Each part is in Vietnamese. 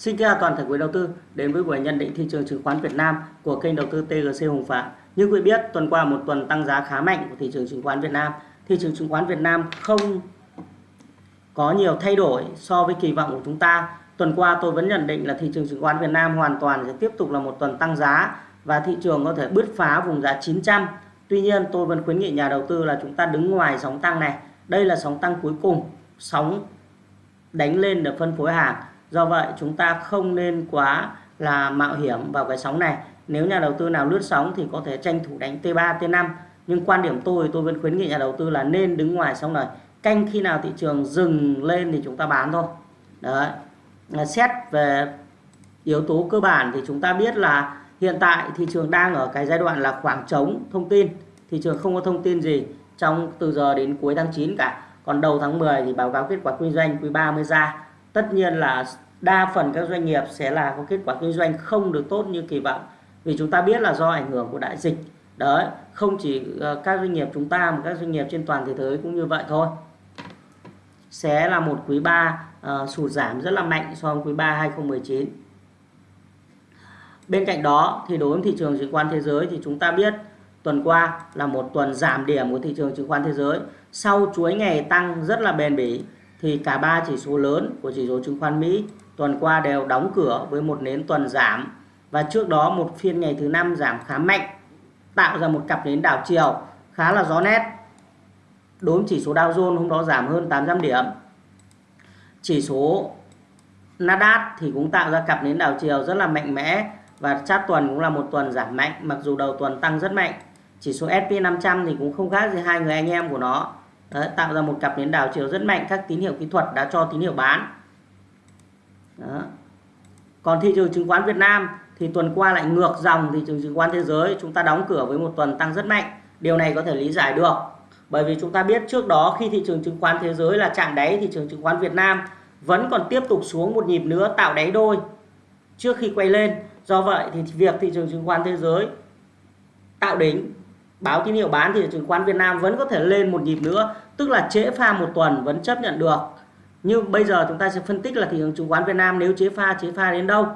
Xin chào toàn thể quý đầu tư đến với buổi nhận định thị trường chứng khoán Việt Nam của kênh đầu tư TGC Hùng Phạm. Như quý biết, tuần qua một tuần tăng giá khá mạnh của thị trường chứng khoán Việt Nam. Thị trường chứng khoán Việt Nam không có nhiều thay đổi so với kỳ vọng của chúng ta. Tuần qua tôi vẫn nhận định là thị trường chứng khoán Việt Nam hoàn toàn sẽ tiếp tục là một tuần tăng giá và thị trường có thể bứt phá vùng giá 900. Tuy nhiên tôi vẫn khuyến nghị nhà đầu tư là chúng ta đứng ngoài sóng tăng này. Đây là sóng tăng cuối cùng, sóng đánh lên để phân phối hàng do vậy, chúng ta không nên quá là mạo hiểm vào cái sóng này. Nếu nhà đầu tư nào lướt sóng thì có thể tranh thủ đánh T3 T5 nhưng quan điểm tôi tôi vẫn khuyến nghị nhà đầu tư là nên đứng ngoài sóng này. Canh khi nào thị trường dừng lên thì chúng ta bán thôi. Đấy. Xét về yếu tố cơ bản thì chúng ta biết là hiện tại thị trường đang ở cái giai đoạn là khoảng trống thông tin. Thị trường không có thông tin gì trong từ giờ đến cuối tháng 9 cả. Còn đầu tháng 10 thì báo cáo kết quả kinh doanh quý 3 mới ra tất nhiên là đa phần các doanh nghiệp sẽ là có kết quả kinh doanh không được tốt như kỳ vọng. Vì chúng ta biết là do ảnh hưởng của đại dịch. Đấy không chỉ ờ, các doanh nghiệp chúng ta mà các doanh nghiệp trên toàn thế giới cũng như vậy thôi. Sẽ là một quý 3 uh, ờ, sụt giảm rất là mạnh so với quý 3 2019 bên cạnh đó thì đối với thị trường chứng khoán thế giới thì chúng ta biết tuần qua là một tuần giảm điểm của thị trường chứng khoán thế giới. Sau chuỗi ngày tăng rất là bền bỉ thì cả ba chỉ số lớn của chỉ số chứng khoán Mỹ tuần qua đều đóng cửa với một nến tuần giảm. Và trước đó một phiên ngày thứ năm giảm khá mạnh, tạo ra một cặp nến đảo chiều, khá là rõ nét. Đối với chỉ số Dow Jones hôm đó giảm hơn 800 điểm. Chỉ số Nasdaq thì cũng tạo ra cặp nến đảo chiều rất là mạnh mẽ và chát tuần cũng là một tuần giảm mạnh, mặc dù đầu tuần tăng rất mạnh. Chỉ số S&P 500 thì cũng không khác gì hai người anh em của nó. Đấy, tạo ra một cặp nến đảo chiều rất mạnh các tín hiệu kỹ thuật đã cho tín hiệu bán. Đó. còn thị trường chứng khoán Việt Nam thì tuần qua lại ngược dòng thị trường chứng khoán thế giới. Chúng ta đóng cửa với một tuần tăng rất mạnh. Điều này có thể lý giải được. Bởi vì chúng ta biết trước đó khi thị trường chứng khoán thế giới là chạm đáy thị trường chứng khoán Việt Nam vẫn còn tiếp tục xuống một nhịp nữa tạo đáy đôi trước khi quay lên. Do vậy thì việc thị trường chứng khoán thế giới tạo đỉnh báo tín hiệu bán thì chứng khoán Việt Nam vẫn có thể lên một nhịp nữa, tức là trễ pha một tuần vẫn chấp nhận được. Nhưng bây giờ chúng ta sẽ phân tích là thị trường chứng khoán Việt Nam nếu chế pha chế pha đến đâu?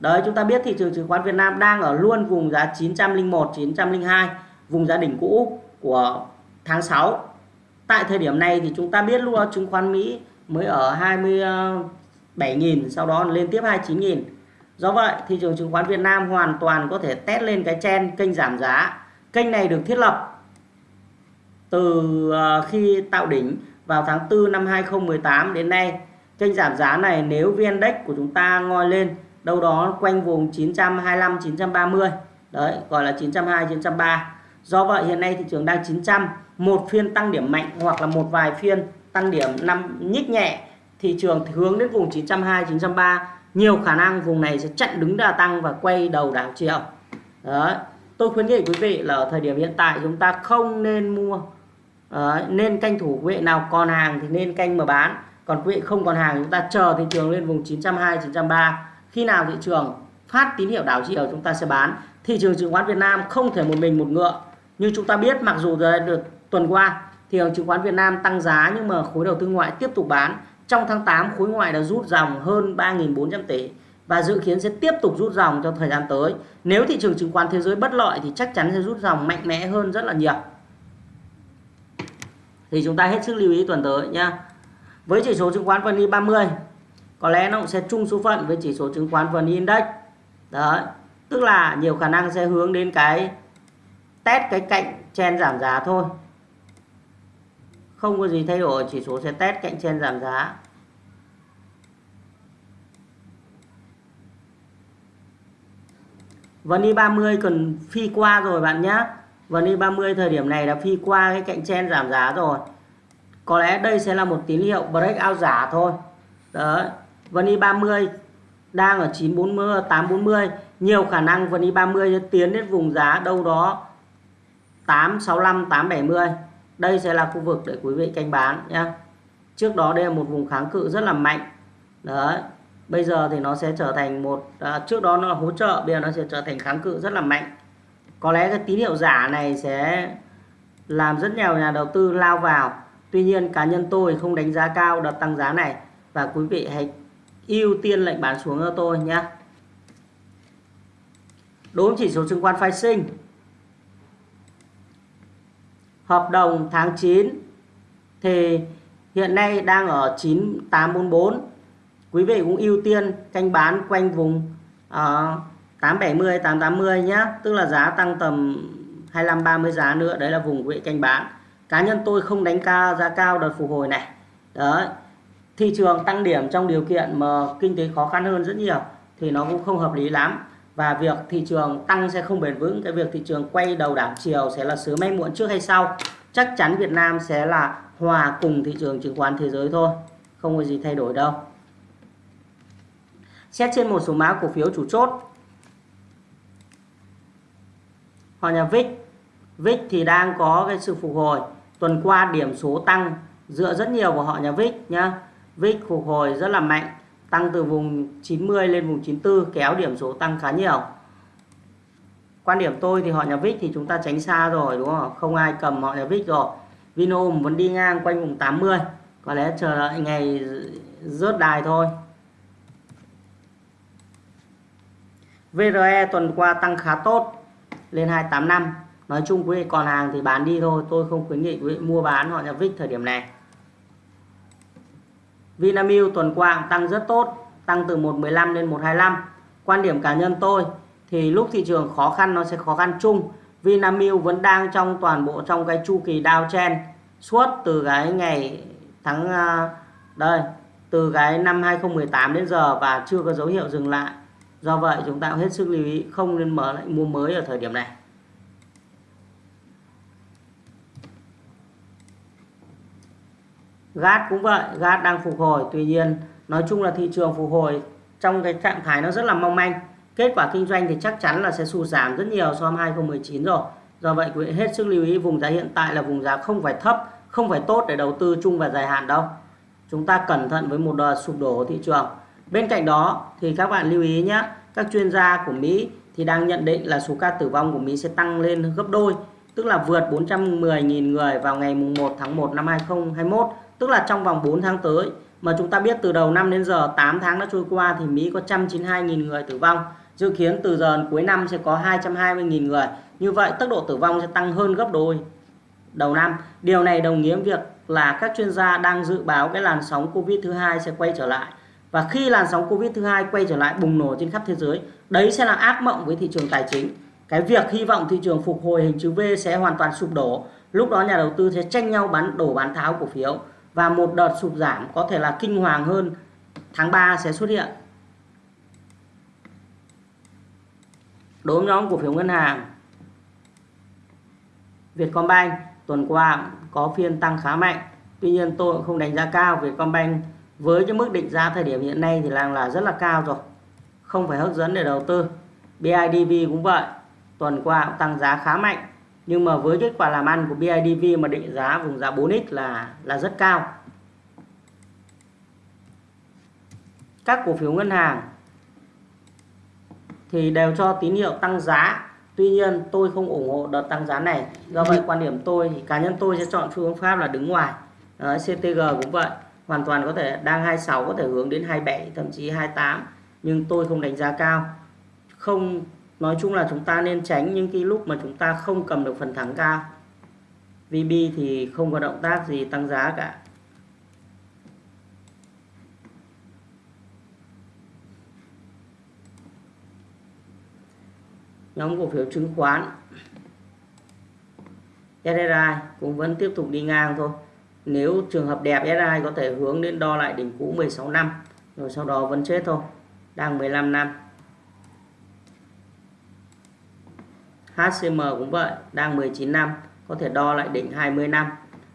Đấy, chúng ta biết thị trường chứng khoán Việt Nam đang ở luôn vùng giá 901 902 vùng giá đỉnh cũ của tháng 6 tại thời điểm này thì chúng ta biết luôn chứng khoán Mỹ mới ở 27.000 sau đó lên tiếp 29.000 do vậy, thị trường chứng khoán Việt Nam hoàn toàn có thể test lên cái chen kênh giảm giá. Kênh này được thiết lập từ ờ, khi tạo đỉnh vào tháng 4 năm 2018 đến nay. Kênh giảm giá này nếu VN Index của chúng ta ngoi lên đâu đó quanh vùng 925 930. Đấy, gọi là 920 930. Do vậy hiện nay thị trường đang 900, một phiên tăng điểm mạnh hoặc là một vài phiên tăng điểm năm nhích nhẹ, thị trường hướng đến vùng 920 930, nhiều khả năng vùng này sẽ chặn đứng đà tăng và quay đầu đảo chiều. Đấy tôi khuyến nghị quý vị là ở thời điểm hiện tại chúng ta không nên mua Đấy, nên canh thủ quý vị nào còn hàng thì nên canh mà bán. Còn quý vị không còn hàng chúng ta chờ thị trường lên vùng 920 930 khi nào thị trường phát tín hiệu đảo chiều chúng ta sẽ bán. Thị trường chứng khoán Việt Nam không thể một mình một ngựa. Như chúng ta biết mặc dù được tuần qua thị trường chứng khoán Việt Nam tăng giá nhưng mà khối đầu tư ngoại tiếp tục bán. Trong tháng 8 khối ngoại đã rút dòng hơn 3.400 tỷ và dự kiến sẽ tiếp tục rút dòng trong thời gian tới. Nếu thị trường chứng khoán thế giới bất lợi thì chắc chắn sẽ rút dòng mạnh mẽ hơn rất là nhiều. Thì chúng ta hết sức lưu ý tuần tới nha Với chỉ số chứng khoán VN e 30 có lẽ nó cũng sẽ chung số phận với chỉ số chứng khoán VN e Index. Đấy, tức là nhiều khả năng sẽ hướng đến cái test cái cạnh chen giảm giá thôi. Không có gì thay đổi, chỉ số sẽ test cạnh chen giảm giá. VN 30 còn phi qua rồi bạn nhé VN 30 thời điểm này đã phi qua cái cạnh chen giảm giá rồi. Có lẽ đây sẽ là một tín hiệu breakout giả thôi. Đấy VN 30 đang ở 940 840 nhiều khả năng VN 30 sẽ tiến đến vùng giá đâu đó 865 870 đây sẽ là khu vực để quý vị canh bán nhé trước đó đây là một vùng kháng cự rất là mạnh. Đấy bây giờ thì nó sẽ trở thành một à, trước đó nó là hỗ trợ bây giờ nó sẽ trở thành kháng cự rất là mạnh. Có lẽ cái tín hiệu giả này sẽ làm rất nhiều nhà đầu tư lao vào. Tuy nhiên cá nhân tôi không đánh giá cao đợt tăng giá này. Và quý vị hãy ưu tiên lệnh bán xuống cho tôi nhé. Đối với chỉ số chứng khoán phái sinh. Hợp đồng tháng 9 thì hiện nay đang ở 9844 quý vị cũng ưu tiên canh bán quanh vùng uh, 870 880 nhé tức là giá tăng tầm 25 30 giá nữa. Đấy là vùng quý vị canh bán. Cá nhân tôi không đánh cao giá cao đợt phục hồi này. Đấy. Thị trường tăng điểm trong điều kiện mà kinh tế khó khăn hơn rất nhiều thì nó cũng không hợp lý lắm. Và việc thị trường tăng sẽ không bền vững. Cái việc thị trường quay đầu đảo chiều sẽ là sớm hay muộn trước hay sau? Chắc chắn Việt Nam sẽ là hòa cùng thị trường chứng khoán thế giới thôi. Không có gì thay đổi đâu xét trên một số mã cổ phiếu chủ chốt. Họ nhà VIX VIX thì đang có cái sự phục hồi. Tuần qua điểm số tăng dựa rất nhiều vào họ nhà VIX nhá. VIX phục hồi rất là mạnh, tăng từ vùng 90 lên vùng 94 kéo điểm số tăng khá nhiều. Quan điểm tôi thì họ nhà VIX thì chúng ta tránh xa rồi, đúng không không ai cầm họ nhà VIX rồi. Vinhome vẫn đi ngang quanh vùng 80 có lẽ chờ đợi ngày rớt đài thôi. VRE tuần qua tăng khá tốt, lên 285 nói chung quý vị còn hàng thì bán đi thôi, tôi không khuyến nghị quý vị mua bán họ nhà VIX thời điểm này. Vinamilk tuần qua tăng rất tốt, tăng từ 115 lên 125 quan điểm cá nhân tôi thì lúc thị trường khó khăn nó sẽ khó khăn chung. Vinamilk vẫn đang trong toàn bộ trong cái chu kỳ downtrend suốt từ cái ngày tháng à, đây, từ cái năm 2018 đến giờ và chưa có dấu hiệu dừng lại do vậy, chúng ta hết sức lưu ý, không nên mở lại, mua mới ở thời điểm này. Gas cũng vậy gas đang phục hồi. Tuy nhiên, nói chung là thị trường phục hồi trong cái trạng thái nó rất là mong manh. Kết quả kinh doanh thì chắc chắn là sẽ sụt giảm rất nhiều so với 2019 rồi. Do vậy, quý vị hết sức lưu ý, vùng giá hiện tại là vùng giá không phải thấp, không phải tốt để đầu tư chung và dài hạn đâu. Chúng ta cẩn thận với một đợt sụp đổ của thị trường bên cạnh đó thì các bạn lưu ý nhé các chuyên gia của Mỹ thì đang nhận định là số ca tử vong của Mỹ sẽ tăng lên gấp đôi, tức là vượt 410.000 người vào ngày 1 tháng 1 năm 2021 tức là trong vòng 4 tháng tới. Mà chúng ta biết từ đầu năm đến giờ 8 tháng đã trôi qua thì Mỹ có 192.000 người tử vong. Dự kiến từ giờ cuối năm sẽ có 220.000 người. Như vậy, tốc độ tử vong sẽ tăng hơn gấp đôi đầu năm. Điều này đồng nghĩa việc là các chuyên gia đang dự báo cái làn sóng Covid thứ hai sẽ quay trở lại và khi làn sóng Covid thứ hai quay trở lại bùng nổ trên khắp thế giới, đấy sẽ là ác mộng với thị trường tài chính cái việc hy vọng thị trường phục hồi hình chữ V sẽ hoàn toàn sụp đổ lúc đó nhà đầu tư sẽ tranh nhau bán, đổ bán tháo cổ phiếu và một đợt sụp giảm có thể là kinh hoàng hơn, tháng 3 sẽ xuất hiện. Đối với nhóm cổ phiếu ngân hàng, Vietcombank tuần qua có phiên tăng khá mạnh. Tuy nhiên tôi cũng không đánh giá cao Vietcombank với cái mức định giá thời điểm hiện nay thì đang là rất là cao rồi. Không phải hấp dẫn để đầu tư. BIDV cũng vậy. Tuần qua cũng tăng giá khá mạnh nhưng mà với kết quả làm ăn của BIDV mà định giá vùng giá 4x là là rất cao các cổ phiếu ngân hàng thì đều cho tín hiệu tăng giá Tuy nhiên tôi không ủng hộ đợt tăng giá này do vậy quan điểm tôi thì cá nhân tôi sẽ chọn phương pháp là đứng ngoài Đấy, CTG cũng vậy hoàn toàn có thể đang 26 có thể hướng đến 27 thậm chí 28 nhưng tôi không đánh giá cao. Không, nói chung là chúng ta nên tránh những cái lúc mà chúng ta không cầm được phần thắng cao. VB thì không có động tác gì tăng giá cả. Nhóm cổ phiếu chứng khoán. SRI cũng vẫn tiếp tục đi ngang thôi nếu trường hợp đẹp SI có thể hướng đến đo lại đỉnh cũ 16 năm, rồi sau đó vẫn chết thôi, đang 15 năm. HCM cũng vậy, đang 19 năm, có thể đo lại đỉnh 20 năm.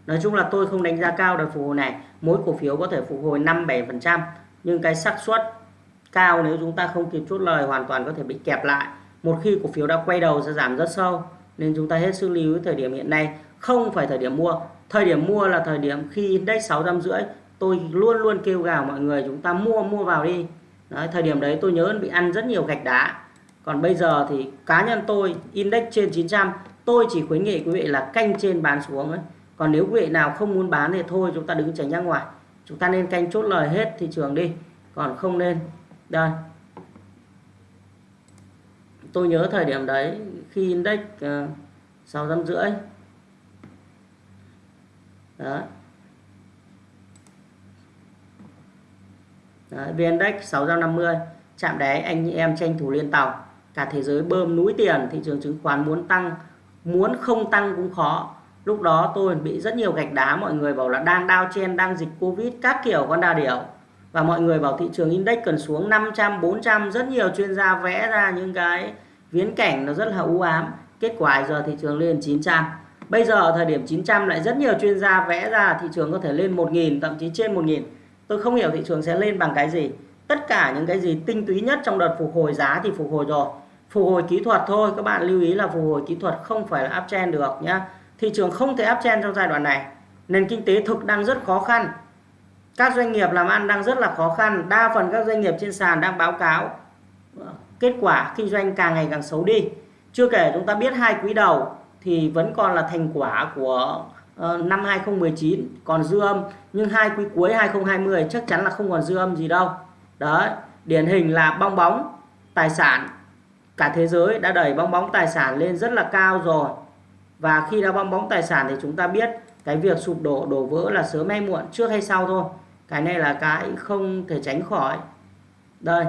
Nói chung là tôi không đánh giá cao đợt phục hồi này, mỗi cổ phiếu có thể phục hồi 5-7% nhưng cái xác suất cao nếu chúng ta không kịp chốt lời hoàn toàn có thể bị kẹp lại. Một khi cổ phiếu đã quay đầu sẽ giảm rất sâu, nên chúng ta hết sức lưu ý thời điểm hiện nay, không phải thời điểm mua thời điểm mua là thời điểm khi index 650 tôi luôn luôn kêu gào mọi người chúng ta mua mua vào đi. Đấy, thời điểm đấy tôi nhớ bị ăn rất nhiều gạch đá. Còn bây giờ thì cá nhân tôi index trên 900 tôi chỉ khuyến nghị quý vị là canh trên bán xuống ấy. còn nếu quý vị nào không muốn bán thì thôi chúng ta đứng tránh ra ngoài. Chúng ta nên canh chốt lời hết thị trường đi còn không nên. Đây. Tôi nhớ thời điểm đấy khi index ờ, sáu trăm rưỡi đó. Đấy, VN-Index 650 chạm đáy anh em tranh thủ liên tàu. Cả thế giới bơm núi tiền thị trường chứng khoán muốn tăng muốn không tăng cũng khó. Lúc đó tôi bị rất nhiều gạch đá mọi người bảo là đang đao chen đang dịch covid các kiểu con đa điểu. Và mọi người bảo thị trường index cần xuống 500 400 rất nhiều chuyên gia vẽ ra những cái viễn cảnh nó rất là u ám. Kết quả giờ thị trường lên 900 bây giờ ở thời điểm 900 lại rất nhiều chuyên gia vẽ ra thị trường có thể lên 1.000 thậm chí trên 1.000 tôi không hiểu thị trường sẽ lên bằng cái gì. Tất cả những cái gì tinh túy nhất trong đợt phục hồi giá thì phục hồi rồi. Phục hồi kỹ thuật thôi, các bạn lưu ý là phục hồi kỹ thuật không phải là uptrend được nhá. Thị trường không thể uptrend trong giai đoạn này. Nền kinh tế thực đang rất khó khăn. Các doanh nghiệp làm ăn đang rất là khó khăn. Đa phần các doanh nghiệp trên sàn đang báo cáo. Ờ, kết quả kinh doanh càng ngày càng xấu đi. Chưa kể chúng ta biết hai quý đầu thì vẫn còn là thành quả của ờ, năm 2019 còn dư âm. Nhưng hai quý cuối 2020 chắc chắn là không còn dư âm gì đâu. Đấy, điển hình là bong bóng tài sản. Cả thế giới đã đẩy bong bóng tài sản lên rất là cao rồi. Và khi đã bong bóng tài sản thì chúng ta biết cái việc sụp đổ đổ vỡ là sớm hay muộn, trước hay sau thôi. Cái này là cái không thể tránh khỏi. Đây,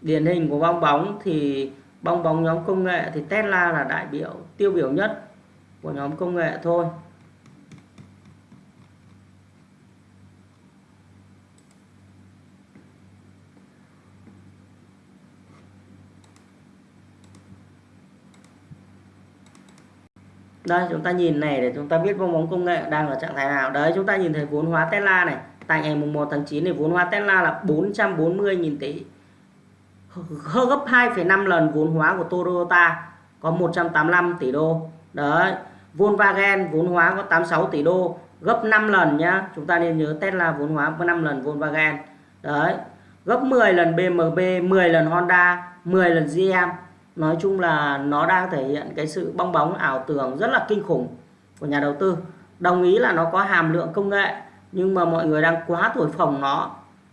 điển hình của bong bóng thì bong bóng nhóm công nghệ thì Tesla là đại biểu, tiêu biểu nhất của nhóm công nghệ thôi. Đây, chúng ta nhìn này để chúng ta biết bong bóng công nghệ đang ở trạng thái nào. Đấy, chúng ta nhìn thấy vốn hóa Tesla này. Tại ngày mùng 1 tháng 9 thì vốn hóa Tesla là 440.000 tỷ gấp 2,5 lần vốn hóa của Toyota có 185 tỷ đô. Đấy Volkswagen vốn hóa có 86 tỷ đô gấp 5 lần nhá. Chúng ta nên nhớ Tesla vốn hóa có 5 lần Volkswagen. Đấy gấp 10 lần BMW 10 lần Honda 10 lần GM nói chung là nó đang thể hiện cái sự bong bóng ảo tưởng rất là kinh khủng của nhà đầu tư. Đồng ý là nó có hàm lượng công nghệ nhưng mà mọi người đang quá thổi phồng nó.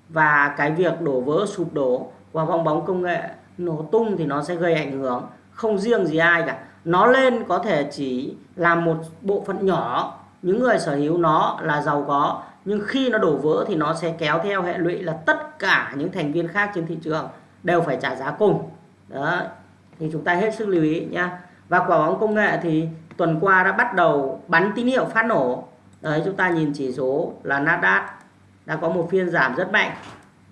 Và cái việc đổ vỡ sụp đổ và bong bóng công nghệ nổ tung thì nó sẽ gây ảnh hưởng. Không riêng gì ai cả. Nó lên có thể chỉ là một bộ phận nhỏ. Những người sở hữu nó là giàu có. Nhưng khi nó đổ vỡ thì nó sẽ kéo theo hệ lụy là tất cả những thành viên khác trên thị trường đều phải trả giá cùng. Đó. Thì chúng ta hết sức lưu ý nhá. Và quả bóng công nghệ thì tuần qua đã bắt đầu bắn tín hiệu phát nổ. Đấy, chúng ta nhìn chỉ số là Nasdaq. Đã có một phiên giảm rất mạnh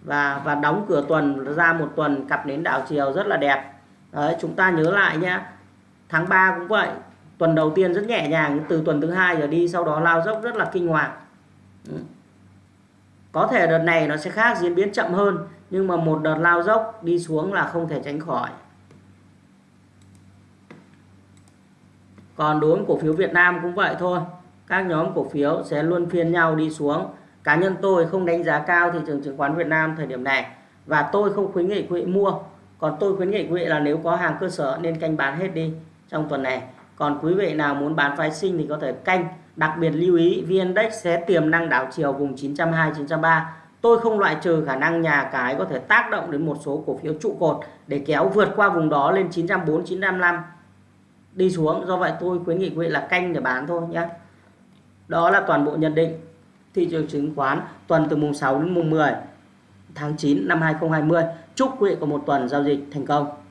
và và đóng cửa tuần, ra một tuần, cặp nến đảo chiều rất là đẹp. Đấy, chúng ta nhớ lại nhé tháng 3 cũng vậy. Tuần đầu tiên rất nhẹ nhàng, từ tuần thứ hai giờ đi, sau đó lao dốc rất là kinh hoàng. Ừ. có thể đợt này nó sẽ khác, diễn biến chậm hơn, nhưng mà một đợt lao dốc đi xuống là không thể tránh khỏi. Còn đối với cổ phiếu Việt Nam cũng vậy thôi. Các nhóm cổ phiếu sẽ luôn phiên nhau đi xuống cá nhân tôi không đánh giá cao thị trường chứng khoán Việt Nam thời điểm này và tôi không khuyến nghị quý vị mua. Còn tôi khuyến nghị quý vị là nếu có hàng cơ sở nên canh bán hết đi trong tuần này. Còn quý vị nào muốn bán phái sinh thì có thể canh. Đặc biệt lưu ý VN-Index sẽ tiềm năng đảo chiều vùng 920 903 tôi không loại trừ khả năng nhà cái có thể tác động đến một số cổ phiếu trụ cột để kéo vượt qua vùng đó lên 904 955 đi xuống. Do vậy tôi khuyến nghị quý vị là canh để bán thôi nhé. Đó là toàn bộ nhận định thị trường chứng khoán tuần từ mùng 6 đến mùng 10 tháng 9 năm 2020 chúc quý vị có một tuần giao dịch thành công.